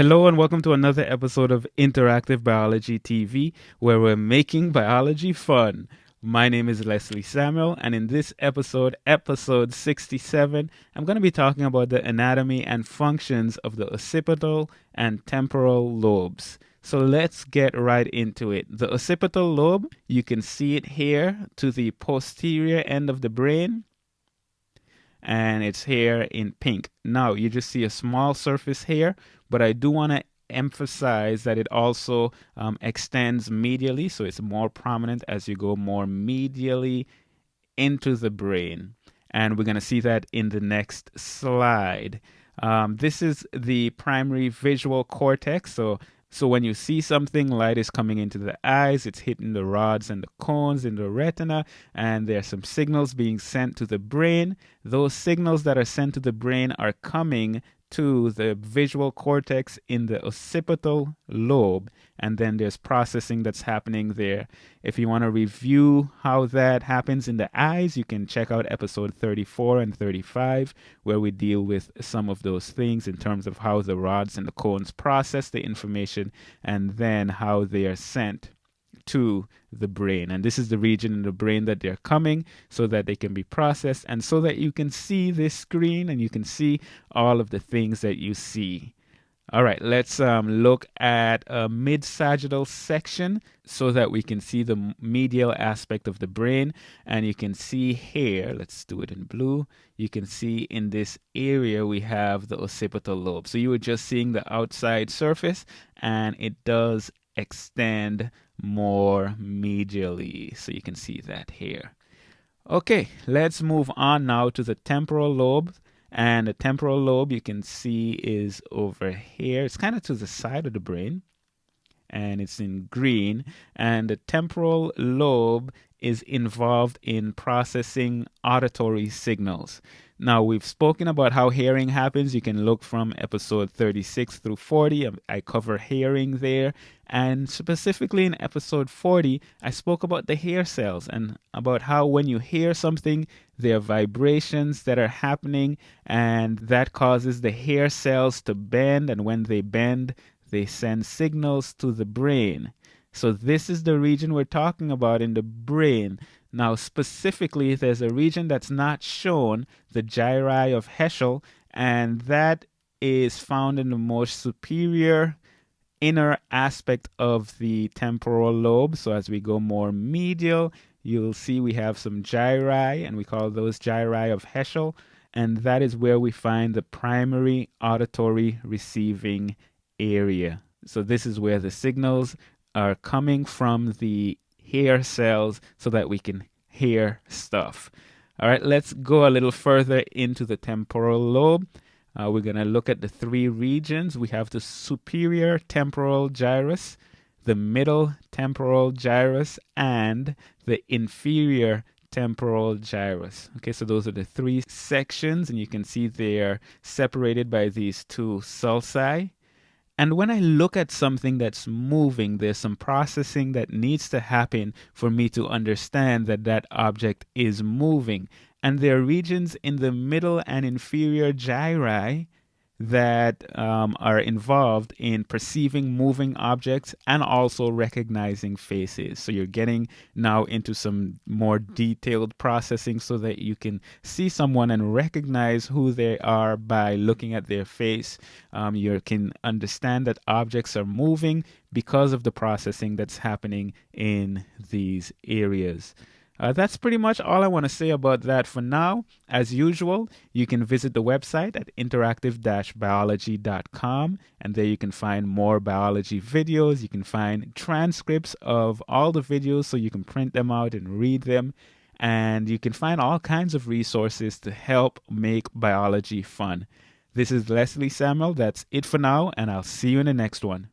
Hello, and welcome to another episode of Interactive Biology TV, where we're making biology fun. My name is Leslie Samuel, and in this episode, episode 67, I'm going to be talking about the anatomy and functions of the occipital and temporal lobes. So let's get right into it. The occipital lobe, you can see it here to the posterior end of the brain and it's here in pink. Now you just see a small surface here, but I do want to emphasize that it also um, extends medially, so it's more prominent as you go more medially into the brain. And we're going to see that in the next slide. Um, this is the primary visual cortex. So so when you see something, light is coming into the eyes, it's hitting the rods and the cones in the retina, and there's some signals being sent to the brain. Those signals that are sent to the brain are coming to the visual cortex in the occipital lobe, and then there's processing that's happening there. If you want to review how that happens in the eyes, you can check out episode 34 and 35, where we deal with some of those things in terms of how the rods and the cones process the information and then how they are sent to the brain. And this is the region in the brain that they're coming so that they can be processed and so that you can see this screen and you can see all of the things that you see. All right, let's um, look at a mid sagittal section so that we can see the medial aspect of the brain. And you can see here, let's do it in blue. You can see in this area we have the occipital lobe. So you were just seeing the outside surface, and it does extend more medially. So you can see that here. Okay, let's move on now to the temporal lobe. And the temporal lobe you can see is over here. It's kind of to the side of the brain and it's in green. And the temporal lobe is involved in processing auditory signals. Now, we've spoken about how hearing happens. You can look from episode 36 through 40. I cover hearing there. And specifically in episode 40, I spoke about the hair cells and about how when you hear something, there are vibrations that are happening, and that causes the hair cells to bend. And when they bend, they send signals to the brain. So, this is the region we're talking about in the brain. Now, specifically, there's a region that's not shown, the gyri of Heschl, and that is found in the most superior inner aspect of the temporal lobe. So, as we go more medial, you'll see we have some gyri, and we call those gyri of Heschl, and that is where we find the primary auditory receiving area. So, this is where the signals are coming from the hair cells so that we can hear stuff. All right, let's go a little further into the temporal lobe. Uh, we're going to look at the three regions. We have the superior temporal gyrus, the middle temporal gyrus, and the inferior temporal gyrus. Okay, so those are the three sections, and you can see they're separated by these two sulci. And when I look at something that's moving, there's some processing that needs to happen for me to understand that that object is moving. And there are regions in the middle and inferior gyri that um, are involved in perceiving moving objects and also recognizing faces. So you're getting now into some more detailed processing so that you can see someone and recognize who they are by looking at their face. Um, you can understand that objects are moving because of the processing that's happening in these areas. Uh, that's pretty much all I want to say about that for now. As usual, you can visit the website at interactive biology.com, and there you can find more biology videos. You can find transcripts of all the videos so you can print them out and read them. And you can find all kinds of resources to help make biology fun. This is Leslie Samuel. That's it for now, and I'll see you in the next one.